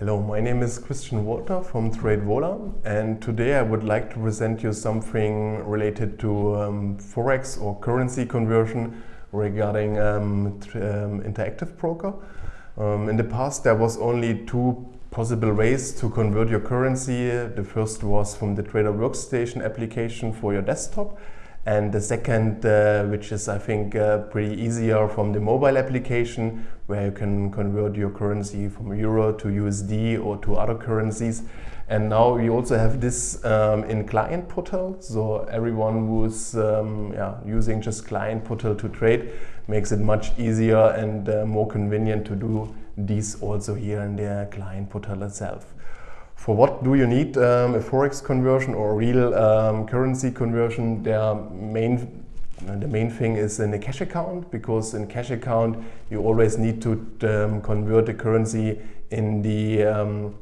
Hello, my name is Christian Walter from TradeVola and today I would like to present you something related to um, Forex or currency conversion regarding um, um, Interactive Broker. Um, in the past there was only two possible ways to convert your currency. The first was from the Trader Workstation application for your desktop and the second, uh, which is I think uh, pretty easier from the mobile application, where you can convert your currency from euro to USD or to other currencies. And now we also have this um, in Client Portal. So everyone who's um, yeah, using just Client Portal to trade makes it much easier and uh, more convenient to do these also here in the Client Portal itself. For what do you need um, a forex conversion or real um, currency conversion? The main, the main thing is in a cash account because in cash account you always need to um, convert the currency in the um,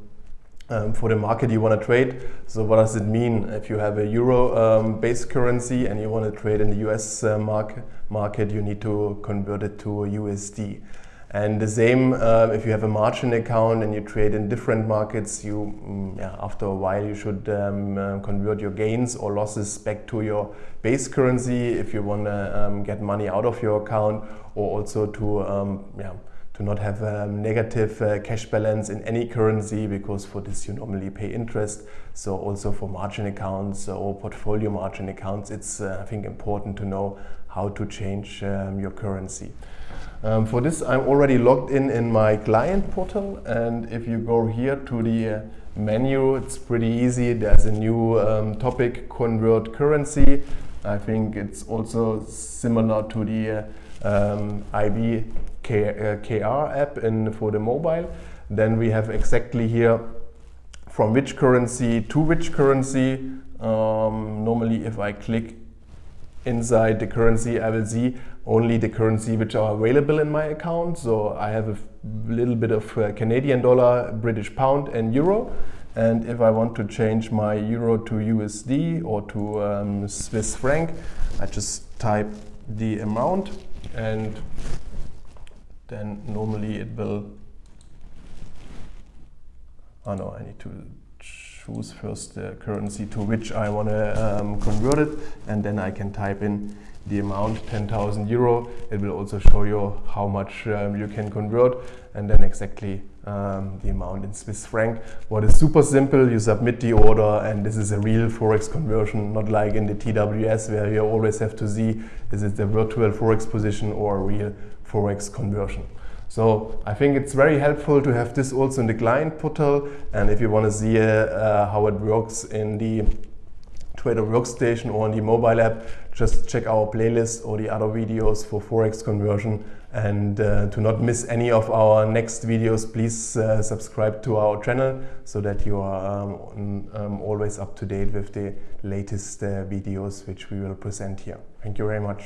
um, for the market you want to trade. So what does it mean if you have a euro um, based currency and you want to trade in the US uh, market, market, you need to convert it to USD. And the same uh, if you have a margin account and you trade in different markets, you mm, yeah, after a while you should um, uh, convert your gains or losses back to your base currency if you want to um, get money out of your account or also to um, yeah, to not have a negative uh, cash balance in any currency because for this you normally pay interest. So also for margin accounts or portfolio margin accounts, it's uh, I think important to know how to change um, your currency. Um, for this I'm already logged in in my client portal and if you go here to the uh, menu it's pretty easy there's a new um, topic convert currency I think it's also similar to the um, K, uh, KR app in, for the mobile then we have exactly here from which currency to which currency um, normally if I click inside the currency I will see only the currency which are available in my account. So I have a little bit of uh, Canadian dollar, British pound and euro. And if I want to change my euro to USD or to um, Swiss franc, I just type the amount and then normally it will, oh no, I need to choose first the currency to which I want to um, convert it and then I can type in the amount 10,000 euro. It will also show you how much um, you can convert and then exactly um, the amount in Swiss franc. What is super simple, you submit the order and this is a real Forex conversion, not like in the TWS where you always have to see is it a virtual Forex position or a real Forex conversion. So I think it's very helpful to have this also in the client portal and if you want to see uh, how it works in the Trader Workstation or on the mobile app, just check our playlist or the other videos for Forex conversion. And uh, to not miss any of our next videos, please uh, subscribe to our channel so that you are um, um, always up to date with the latest uh, videos which we will present here. Thank you very much.